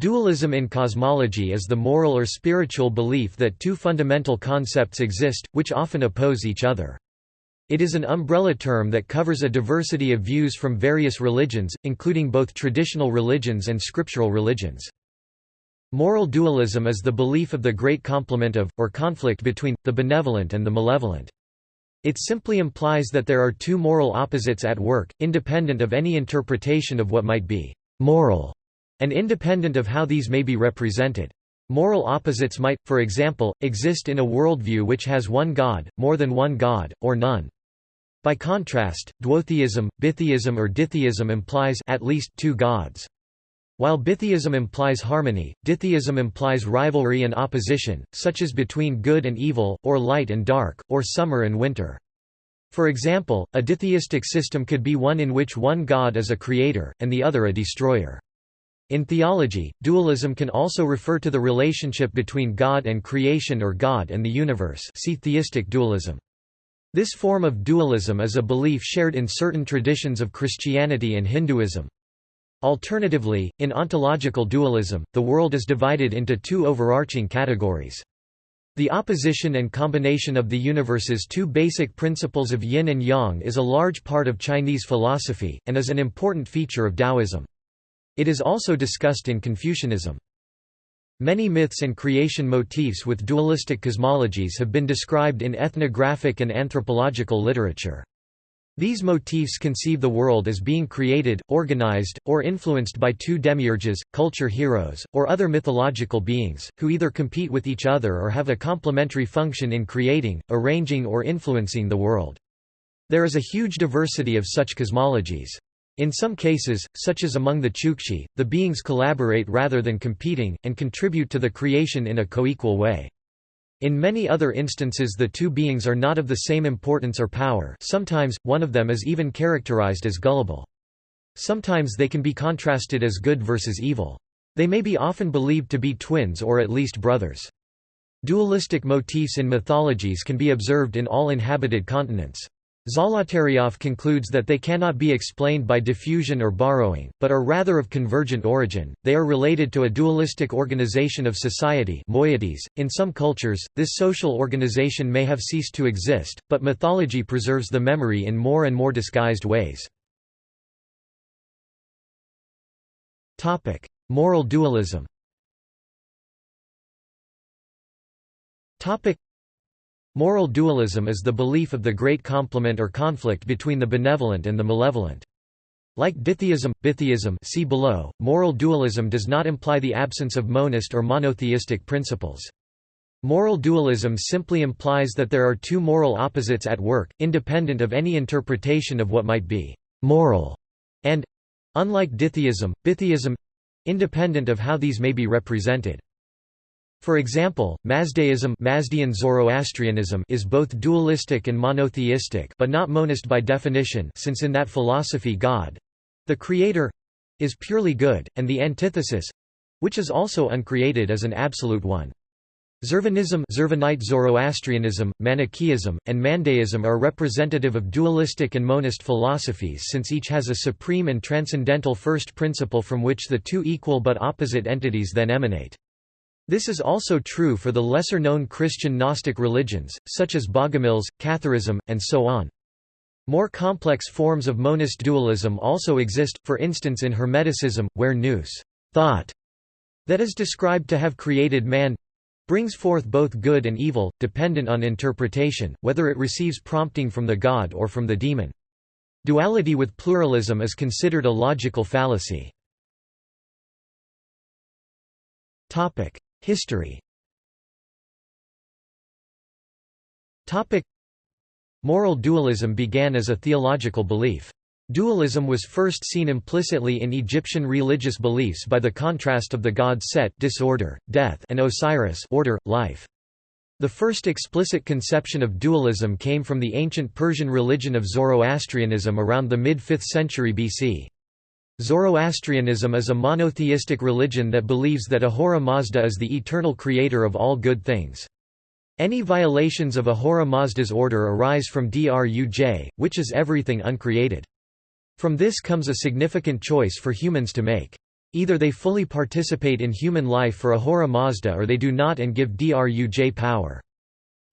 Dualism in cosmology is the moral or spiritual belief that two fundamental concepts exist, which often oppose each other. It is an umbrella term that covers a diversity of views from various religions, including both traditional religions and scriptural religions. Moral dualism is the belief of the great complement of, or conflict between, the benevolent and the malevolent. It simply implies that there are two moral opposites at work, independent of any interpretation of what might be moral and independent of how these may be represented. Moral opposites might, for example, exist in a worldview which has one God, more than one God, or none. By contrast, duotheism, bitheism or ditheism implies at least two gods. While bitheism implies harmony, ditheism implies rivalry and opposition, such as between good and evil, or light and dark, or summer and winter. For example, a ditheistic system could be one in which one god is a creator, and the other a destroyer. In theology, dualism can also refer to the relationship between God and creation or God and the universe see theistic dualism. This form of dualism is a belief shared in certain traditions of Christianity and Hinduism. Alternatively, in ontological dualism, the world is divided into two overarching categories. The opposition and combination of the universe's two basic principles of yin and yang is a large part of Chinese philosophy, and is an important feature of Taoism. It is also discussed in Confucianism. Many myths and creation motifs with dualistic cosmologies have been described in ethnographic and anthropological literature. These motifs conceive the world as being created, organized, or influenced by two demiurges, culture heroes, or other mythological beings, who either compete with each other or have a complementary function in creating, arranging or influencing the world. There is a huge diversity of such cosmologies. In some cases, such as among the Chukchi, the beings collaborate rather than competing, and contribute to the creation in a co-equal way. In many other instances the two beings are not of the same importance or power sometimes, one of them is even characterized as gullible. Sometimes they can be contrasted as good versus evil. They may be often believed to be twins or at least brothers. Dualistic motifs in mythologies can be observed in all inhabited continents. Zolotaryov concludes that they cannot be explained by diffusion or borrowing, but are rather of convergent origin. They are related to a dualistic organization of society moieties. .In some cultures, this social organization may have ceased to exist, but mythology preserves the memory in more and more disguised ways. Moral dualism Moral dualism is the belief of the great complement or conflict between the benevolent and the malevolent. Like ditheism, bitheism see below, moral dualism does not imply the absence of monist or monotheistic principles. Moral dualism simply implies that there are two moral opposites at work, independent of any interpretation of what might be moral, and unlike ditheism, bitheism independent of how these may be represented. For example, Mazdaism Mazdean Zoroastrianism is both dualistic and monotheistic but not monist by definition since in that philosophy God—the creator—is purely good, and the antithesis—which is also uncreated is an absolute one. Zurvanism Zurvanite Zoroastrianism, Manichaeism, and Mandaism are representative of dualistic and monist philosophies since each has a supreme and transcendental first principle from which the two equal but opposite entities then emanate. This is also true for the lesser-known Christian Gnostic religions, such as Bogomils, Catharism, and so on. More complex forms of monist dualism also exist, for instance in Hermeticism, where nous thought, that is described to have created man brings forth both good and evil, dependent on interpretation, whether it receives prompting from the god or from the demon. Duality with pluralism is considered a logical fallacy. History Moral dualism began as a theological belief. Dualism was first seen implicitly in Egyptian religious beliefs by the contrast of the gods Set disorder, death and Osiris order, life. The first explicit conception of dualism came from the ancient Persian religion of Zoroastrianism around the mid-5th century BC. Zoroastrianism is a monotheistic religion that believes that Ahura Mazda is the eternal creator of all good things. Any violations of Ahura Mazda's order arise from Druj, which is everything uncreated. From this comes a significant choice for humans to make. Either they fully participate in human life for Ahura Mazda or they do not and give Druj power.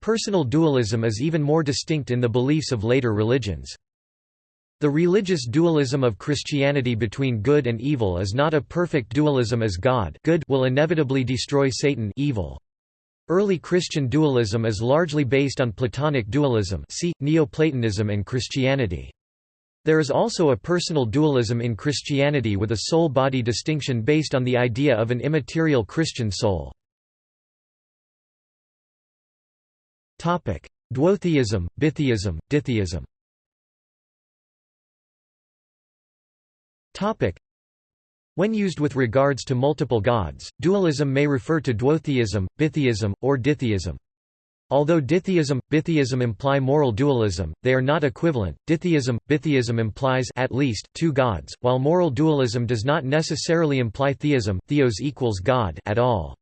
Personal dualism is even more distinct in the beliefs of later religions. The religious dualism of Christianity between good and evil is not a perfect dualism as God good will inevitably destroy Satan evil. Early Christian dualism is largely based on Platonic dualism see, Neoplatonism and Christianity. There is also a personal dualism in Christianity with a soul-body distinction based on the idea of an immaterial Christian soul. Duotheism, bitheism, ditheism When used with regards to multiple gods, dualism may refer to duotheism, bitheism, or ditheism. Although ditheism, bitheism imply moral dualism, they are not equivalent. Ditheism, bitheism implies at least two gods, while moral dualism does not necessarily imply theism, theos equals God at all.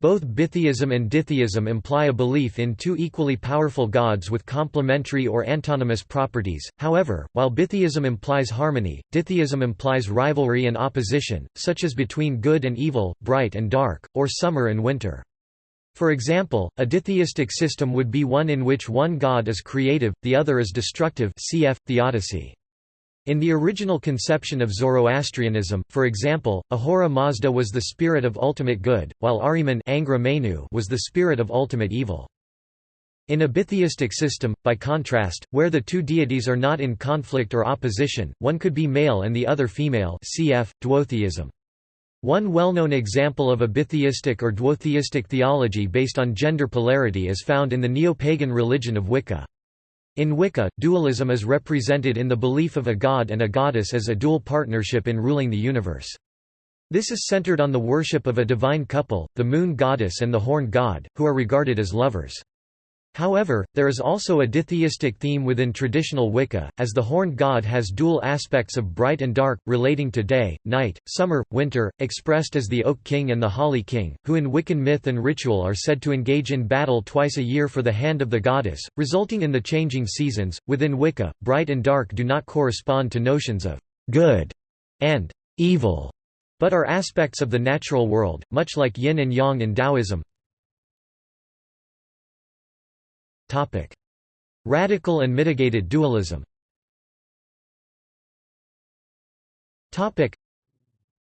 Both bitheism and ditheism imply a belief in two equally powerful gods with complementary or antonymous properties. However, while bitheism implies harmony, ditheism implies rivalry and opposition, such as between good and evil, bright and dark, or summer and winter. For example, a ditheistic system would be one in which one god is creative, the other is destructive cf. Theodicy. In the original conception of Zoroastrianism, for example, Ahura Mazda was the spirit of ultimate good, while Ahriman was the spirit of ultimate evil. In a bitheistic system, by contrast, where the two deities are not in conflict or opposition, one could be male and the other female cf. Duotheism. One well-known example of a bitheistic or duotheistic theology based on gender polarity is found in the neo-pagan religion of Wicca. In Wicca, dualism is represented in the belief of a god and a goddess as a dual partnership in ruling the universe. This is centered on the worship of a divine couple, the moon goddess and the horn god, who are regarded as lovers. However, there is also a ditheistic theme within traditional Wicca, as the horned god has dual aspects of bright and dark, relating to day, night, summer, winter, expressed as the Oak King and the Holly King, who in Wiccan myth and ritual are said to engage in battle twice a year for the hand of the goddess, resulting in the changing seasons. Within Wicca, bright and dark do not correspond to notions of good and evil, but are aspects of the natural world, much like yin and yang in Taoism. Radical and mitigated dualism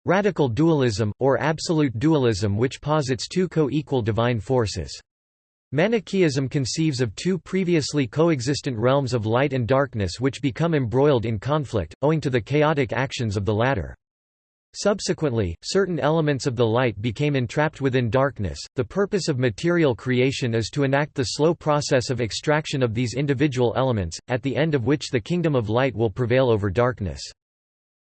Radical dualism, or absolute dualism which posits two co-equal divine forces. Manichaeism conceives of two previously coexistent realms of light and darkness which become embroiled in conflict, owing to the chaotic actions of the latter. Subsequently, certain elements of the light became entrapped within darkness. The purpose of material creation is to enact the slow process of extraction of these individual elements, at the end of which the kingdom of light will prevail over darkness.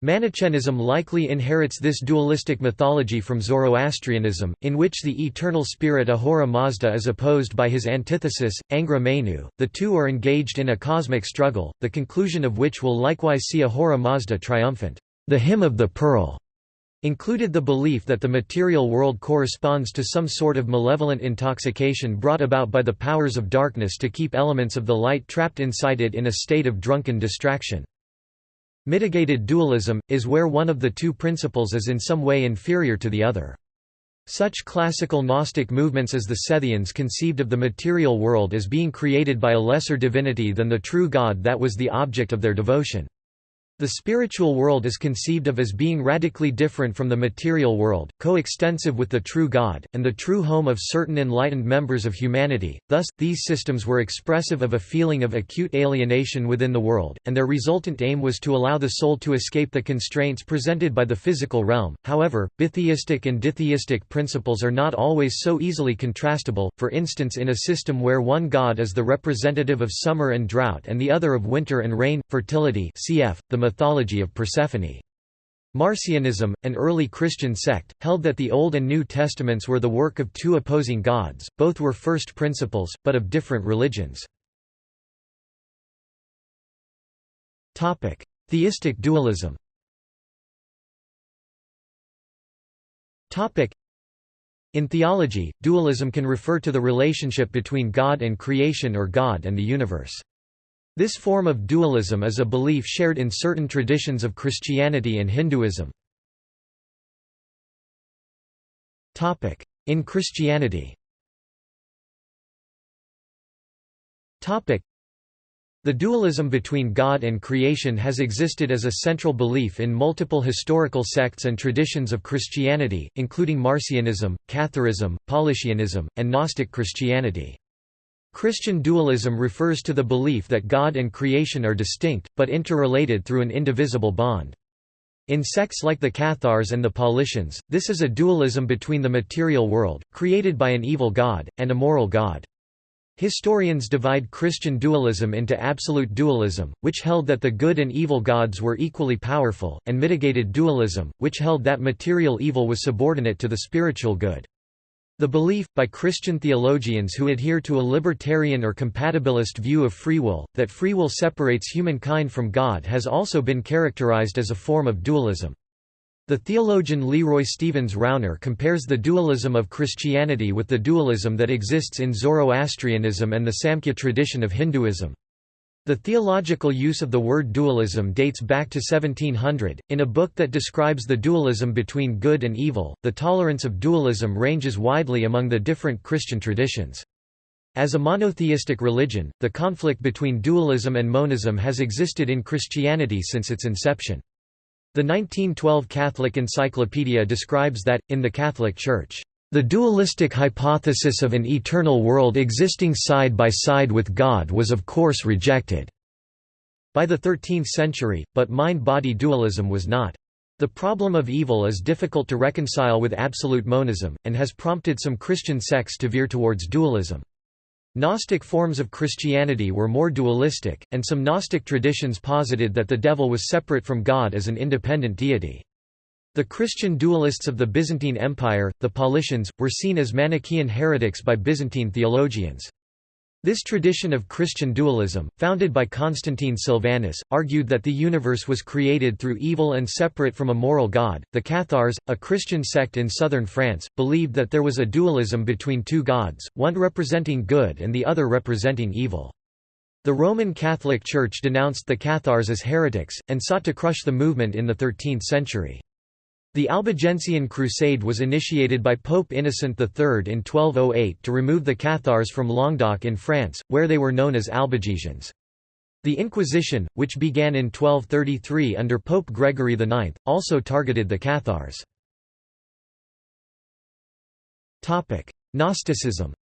Manichaeism likely inherits this dualistic mythology from Zoroastrianism, in which the eternal spirit Ahura Mazda is opposed by his antithesis, Angra Mainyu. The two are engaged in a cosmic struggle, the conclusion of which will likewise see Ahura Mazda triumphant. The Hymn of the Pearl included the belief that the material world corresponds to some sort of malevolent intoxication brought about by the powers of darkness to keep elements of the light trapped inside it in a state of drunken distraction. Mitigated dualism, is where one of the two principles is in some way inferior to the other. Such classical Gnostic movements as the Sethians conceived of the material world as being created by a lesser divinity than the true God that was the object of their devotion. The spiritual world is conceived of as being radically different from the material world, coextensive with the true God, and the true home of certain enlightened members of humanity. Thus, these systems were expressive of a feeling of acute alienation within the world, and their resultant aim was to allow the soul to escape the constraints presented by the physical realm. However, bitheistic and ditheistic principles are not always so easily contrastable, for instance, in a system where one god is the representative of summer and drought and the other of winter and rain, fertility. Cf. The mythology of Persephone. Marcionism, an early Christian sect, held that the Old and New Testaments were the work of two opposing gods, both were first principles, but of different religions. Theistic dualism In theology, dualism can refer to the relationship between God and creation or God and the universe. This form of dualism is a belief shared in certain traditions of Christianity and Hinduism. In Christianity the dualism between God and creation has existed as a central belief in multiple historical sects and traditions of Christianity, including Marcionism, Catharism, Paulicianism, and Gnostic Christianity. Christian dualism refers to the belief that God and creation are distinct, but interrelated through an indivisible bond. In sects like the Cathars and the Paulicians, this is a dualism between the material world, created by an evil God, and a moral God. Historians divide Christian dualism into absolute dualism, which held that the good and evil gods were equally powerful, and mitigated dualism, which held that material evil was subordinate to the spiritual good. The belief, by Christian theologians who adhere to a libertarian or compatibilist view of free will, that free will separates humankind from God has also been characterized as a form of dualism. The theologian Leroy Stevens Rouner compares the dualism of Christianity with the dualism that exists in Zoroastrianism and the Samkhya tradition of Hinduism. The theological use of the word dualism dates back to 1700. In a book that describes the dualism between good and evil, the tolerance of dualism ranges widely among the different Christian traditions. As a monotheistic religion, the conflict between dualism and monism has existed in Christianity since its inception. The 1912 Catholic Encyclopedia describes that, in the Catholic Church, "...the dualistic hypothesis of an eternal world existing side by side with God was of course rejected." By the 13th century, but mind-body dualism was not. The problem of evil is difficult to reconcile with absolute monism, and has prompted some Christian sects to veer towards dualism. Gnostic forms of Christianity were more dualistic, and some Gnostic traditions posited that the devil was separate from God as an independent deity. The Christian dualists of the Byzantine Empire, the Paulicians, were seen as Manichaean heretics by Byzantine theologians. This tradition of Christian dualism, founded by Constantine Sylvanus, argued that the universe was created through evil and separate from a moral God. The Cathars, a Christian sect in southern France, believed that there was a dualism between two gods, one representing good and the other representing evil. The Roman Catholic Church denounced the Cathars as heretics, and sought to crush the movement in the 13th century. The Albigensian Crusade was initiated by Pope Innocent III in 1208 to remove the Cathars from Languedoc in France, where they were known as Albigensians. The Inquisition, which began in 1233 under Pope Gregory IX, also targeted the Cathars. Gnosticism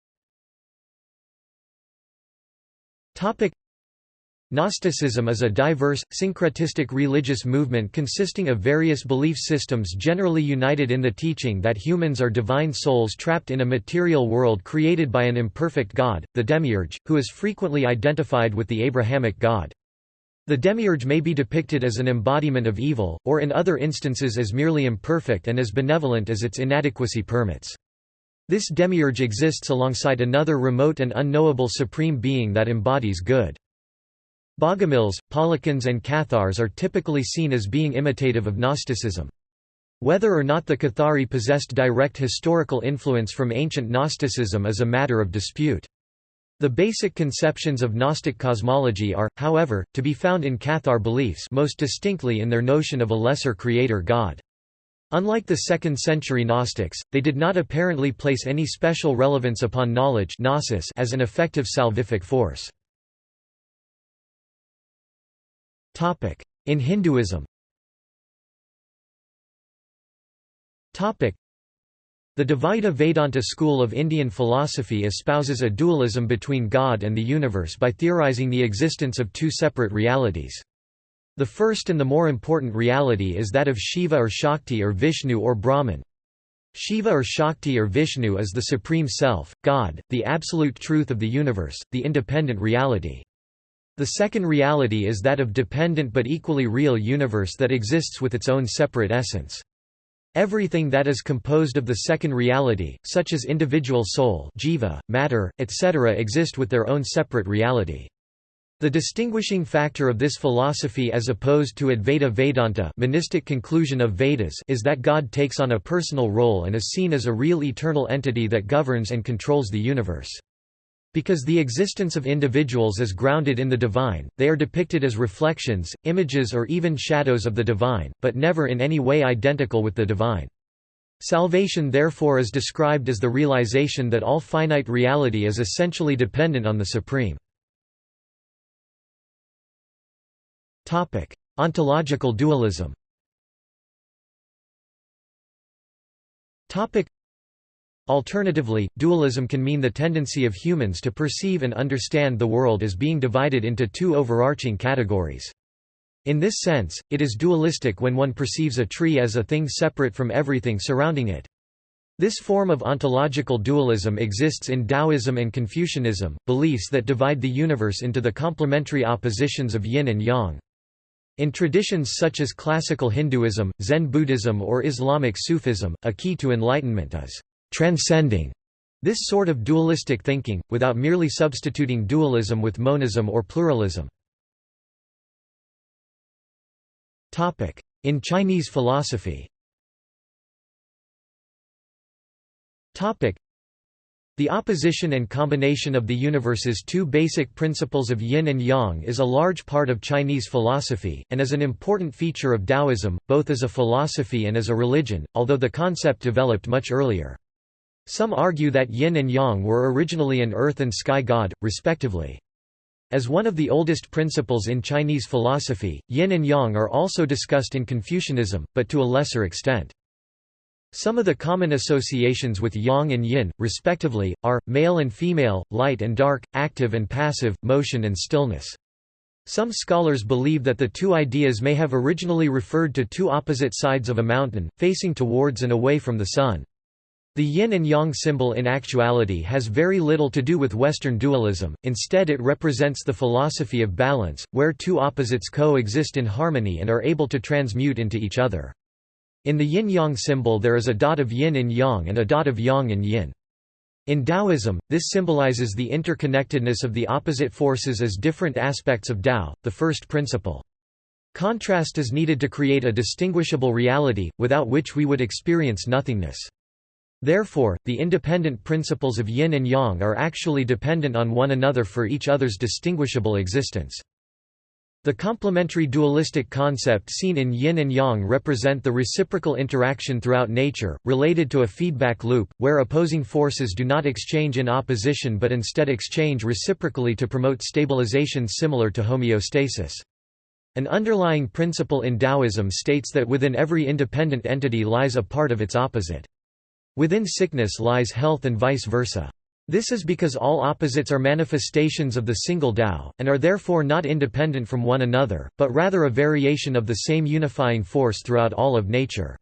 Gnosticism is a diverse, syncretistic religious movement consisting of various belief systems generally united in the teaching that humans are divine souls trapped in a material world created by an imperfect God, the Demiurge, who is frequently identified with the Abrahamic God. The Demiurge may be depicted as an embodiment of evil, or in other instances as merely imperfect and as benevolent as its inadequacy permits. This Demiurge exists alongside another remote and unknowable supreme being that embodies good. Bogomils, Paulicians and Cathars are typically seen as being imitative of Gnosticism. Whether or not the Cathari possessed direct historical influence from ancient Gnosticism is a matter of dispute. The basic conceptions of Gnostic cosmology are, however, to be found in Cathar beliefs most distinctly in their notion of a lesser creator god. Unlike the 2nd century Gnostics, they did not apparently place any special relevance upon knowledge as an effective salvific force. In Hinduism the Dvaita Vedanta school of Indian philosophy espouses a dualism between God and the universe by theorizing the existence of two separate realities. The first and the more important reality is that of Shiva or Shakti or Vishnu or Brahman. Shiva or Shakti or Vishnu is the Supreme Self, God, the absolute truth of the universe, the independent reality. The second reality is that of dependent but equally real universe that exists with its own separate essence. Everything that is composed of the second reality, such as individual soul jiva, matter, etc. exist with their own separate reality. The distinguishing factor of this philosophy as opposed to Advaita Vedanta monistic conclusion of Vedas is that God takes on a personal role and is seen as a real eternal entity that governs and controls the universe. Because the existence of individuals is grounded in the divine, they are depicted as reflections, images or even shadows of the divine, but never in any way identical with the divine. Salvation therefore is described as the realization that all finite reality is essentially dependent on the Supreme. Ontological dualism Alternatively, dualism can mean the tendency of humans to perceive and understand the world as being divided into two overarching categories. In this sense, it is dualistic when one perceives a tree as a thing separate from everything surrounding it. This form of ontological dualism exists in Taoism and Confucianism, beliefs that divide the universe into the complementary oppositions of yin and yang. In traditions such as classical Hinduism, Zen Buddhism or Islamic Sufism, a key to enlightenment is transcending this sort of dualistic thinking, without merely substituting dualism with monism or pluralism. In Chinese philosophy the opposition and combination of the universe's two basic principles of yin and yang is a large part of Chinese philosophy, and is an important feature of Taoism, both as a philosophy and as a religion, although the concept developed much earlier. Some argue that yin and yang were originally an earth and sky god, respectively. As one of the oldest principles in Chinese philosophy, yin and yang are also discussed in Confucianism, but to a lesser extent. Some of the common associations with yang and yin, respectively, are, male and female, light and dark, active and passive, motion and stillness. Some scholars believe that the two ideas may have originally referred to two opposite sides of a mountain, facing towards and away from the sun. The yin and yang symbol in actuality has very little to do with Western dualism, instead it represents the philosophy of balance, where two opposites coexist in harmony and are able to transmute into each other. In the yin-yang symbol there is a dot of yin in yang and a dot of yang in yin. In Taoism, this symbolizes the interconnectedness of the opposite forces as different aspects of Tao, the first principle. Contrast is needed to create a distinguishable reality, without which we would experience nothingness. Therefore, the independent principles of yin and yang are actually dependent on one another for each other's distinguishable existence. The complementary dualistic concept seen in yin and yang represent the reciprocal interaction throughout nature, related to a feedback loop, where opposing forces do not exchange in opposition but instead exchange reciprocally to promote stabilization similar to homeostasis. An underlying principle in Taoism states that within every independent entity lies a part of its opposite. Within sickness lies health and vice versa. This is because all opposites are manifestations of the single Tao, and are therefore not independent from one another, but rather a variation of the same unifying force throughout all of nature.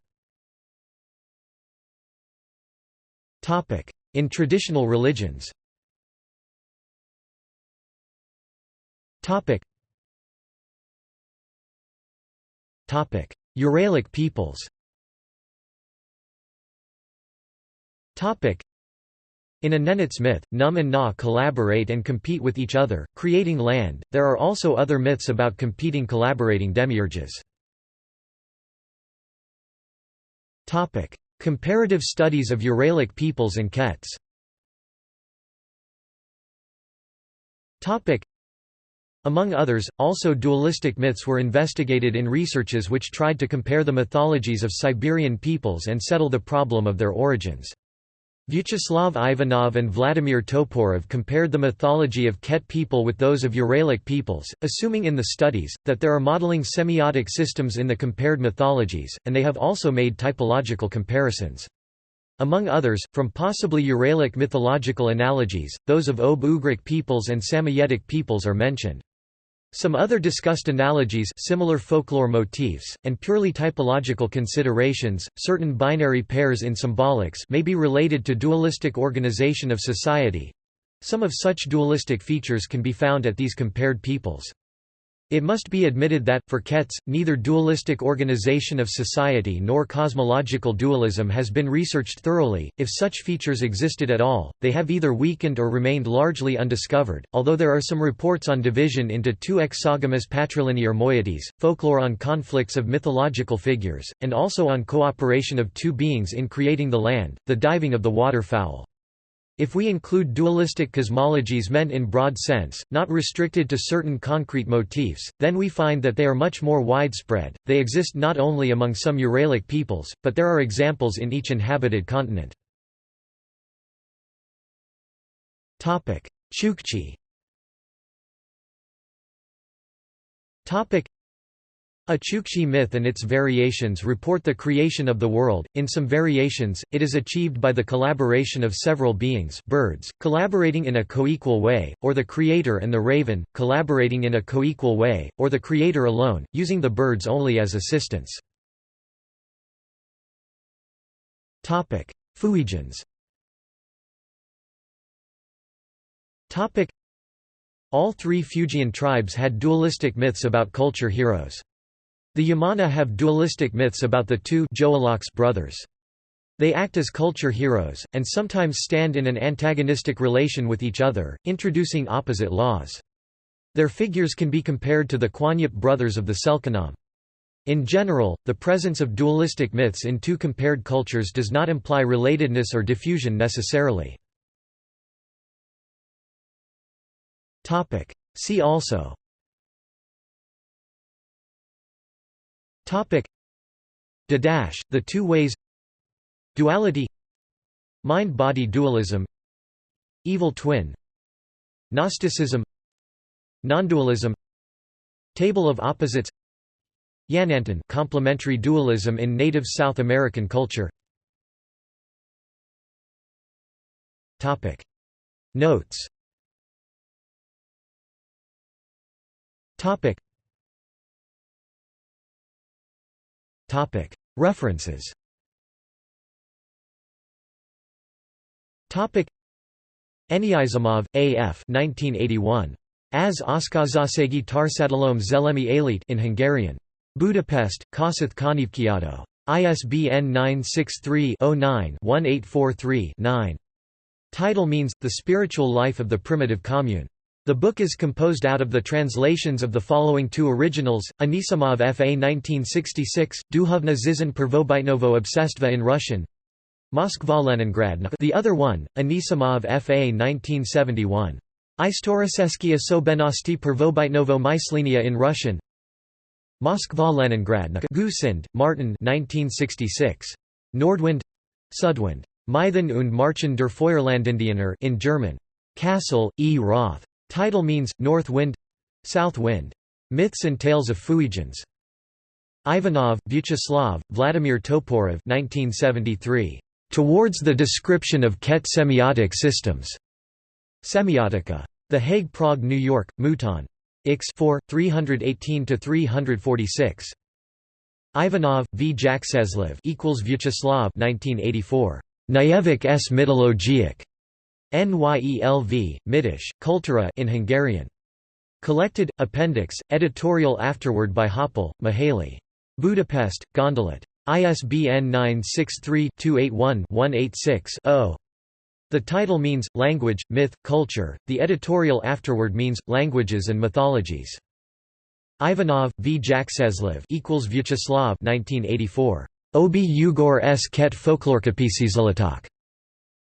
In traditional religions. Uralic peoples In a Nenets myth, Num and Nga collaborate and compete with each other, creating land. There are also other myths about competing collaborating demiurges. Topic: Comparative studies of Uralic peoples and Kets. Topic: Among others, also dualistic myths were investigated in researches which tried to compare the mythologies of Siberian peoples and settle the problem of their origins. Vyacheslav Ivanov and Vladimir Toporov compared the mythology of Ket people with those of Uralic peoples, assuming in the studies, that there are modeling semiotic systems in the compared mythologies, and they have also made typological comparisons. Among others, from possibly Uralic mythological analogies, those of Ob-Ugric peoples and Samoyedic peoples are mentioned. Some other discussed analogies similar folklore motifs, and purely typological considerations, certain binary pairs in symbolics may be related to dualistic organization of society. Some of such dualistic features can be found at these compared peoples. It must be admitted that, for Kets, neither dualistic organization of society nor cosmological dualism has been researched thoroughly. If such features existed at all, they have either weakened or remained largely undiscovered, although there are some reports on division into two exogamous patrilinear moieties, folklore on conflicts of mythological figures, and also on cooperation of two beings in creating the land, the diving of the waterfowl. If we include dualistic cosmologies meant in broad sense, not restricted to certain concrete motifs, then we find that they are much more widespread. They exist not only among some Uralic peoples, but there are examples in each inhabited continent. Chukchi. A Chukchi myth and its variations report the creation of the world. In some variations, it is achieved by the collaboration of several beings birds, collaborating in a co-equal way, or the creator and the raven, collaborating in a co-equal way, or the creator alone, using the birds only as assistants. Fuegians All three Fuegian tribes had dualistic myths about culture heroes. The Yamana have dualistic myths about the two brothers. They act as culture heroes, and sometimes stand in an antagonistic relation with each other, introducing opposite laws. Their figures can be compared to the Kwanyip brothers of the Selknam. In general, the presence of dualistic myths in two compared cultures does not imply relatedness or diffusion necessarily. See also Topic. The two ways. Duality. Mind-body dualism. Evil twin. Gnosticism. Nondualism. Table of opposites. Yanantin complementary dualism in native South American culture. Topic. Notes. Topic References Eniizimov, A. F. 1981. As Oszkazasegi Tarsadalom Zelemi Elit in Hungarian. Budapest, Kossuth Könyvkiadó. ISBN 963-09-1843-9. Title means, The Spiritual Life of the Primitive Commune. The book is composed out of the translations of the following two originals, Anisimov F.A. 1966, Duhovna Zizan Pervobytnovo Obsestva in Russian, Moskva Leningrad the other one, Anisimov F.A. 1971. Istoroseskia Sobenosti Pervobytnovo Myslenia in Russian Moskva Leningrad Gusind, Martin 1966. Nordwind Sudwind. Mythen und Marchen der Feuerlandindianer in German. Kassel, E. Roth. Title means, north wind south wind. Myths and Tales of Fuegians. Ivanov, Vyacheslav, Vladimir Toporov 1973. Towards the Description of Ket Semiotic Systems. Semiotica. The Hague Prague New York, Mouton. Ix 4, 318–346. Ivanov, V. Jakseslev equals Vyacheslav 1984. Nyevik s. Nyelv, Midish, Kultura in Hungarian. Collected, Appendix, editorial afterward by Hoppál, Mihaly. Budapest, Gondolat. ISBN 963-281-186-0. The title means, Language, Myth, Culture, the editorial afterward means, Languages and Mythologies. Ivanov, V. Jakseslev equals Vyacheslav 1984. Obi Ugor s ket folklorkapisizalatok.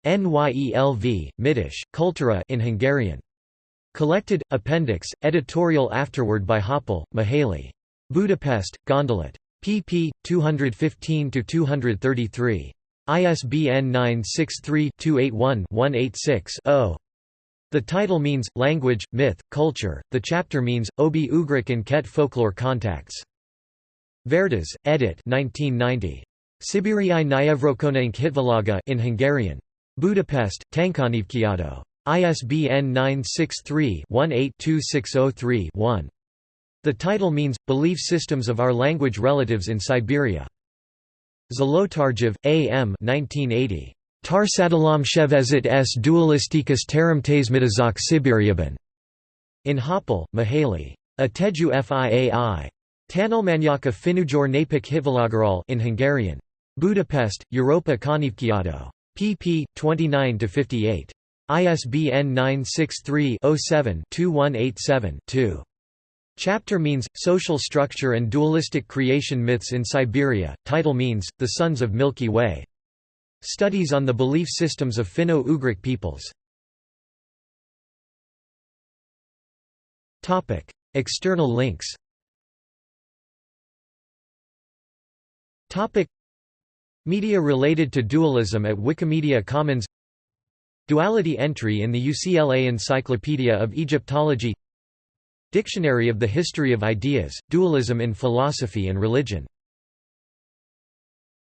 Nyelv, Midish, Kultura in Hungarian. Collected, Appendix, editorial afterward by Hoppál, Mihaly. Budapest, Gondolat. pp. 215–233. ISBN 963-281-186-0. The title means, Language, Myth, Culture, the chapter means, Obi Ugric and Ket folklore contacts. Verdes, edit 1990. Sibiriai Nyevrokonank Hitvalaga in Hungarian. Budapest, Tankönyvkiadó. ISBN 963-182603-1. The title means, Belief Systems of Our Language Relatives in Siberia. Zolotarjev, A. M. 1980. Tarsadalam Shevezit s dualistikas teramtasmitazak Sibiriaban. In Hoppál, Mihaly. Ateju Fiai. Tanulmányok Finujor Napik Hitvalagarol in Hungarian. Budapest, Europa Könyvkiadó pp. 29–58. ISBN 963-07-2187-2. Chapter means, Social Structure and Dualistic Creation Myths in Siberia, title means, The Sons of Milky Way. Studies on the belief systems of Finno-Ugric peoples External links Media related to dualism at Wikimedia Commons. Duality entry in the UCLA Encyclopedia of Egyptology. Dictionary of the History of Ideas, Dualism in Philosophy and Religion